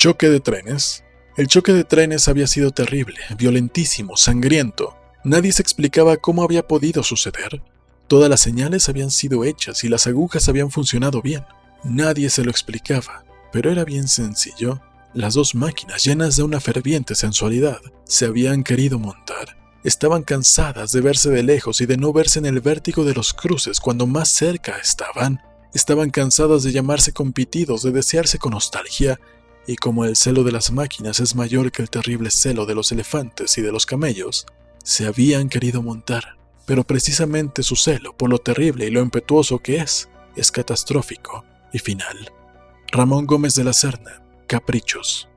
Choque de trenes. El choque de trenes había sido terrible, violentísimo, sangriento. Nadie se explicaba cómo había podido suceder. Todas las señales habían sido hechas y las agujas habían funcionado bien. Nadie se lo explicaba, pero era bien sencillo. Las dos máquinas, llenas de una ferviente sensualidad, se habían querido montar. Estaban cansadas de verse de lejos y de no verse en el vértigo de los cruces cuando más cerca estaban. Estaban cansadas de llamarse compitidos, de desearse con nostalgia, y como el celo de las máquinas es mayor que el terrible celo de los elefantes y de los camellos, se habían querido montar. Pero precisamente su celo, por lo terrible y lo impetuoso que es, es catastrófico y final. Ramón Gómez de la Serna, Caprichos.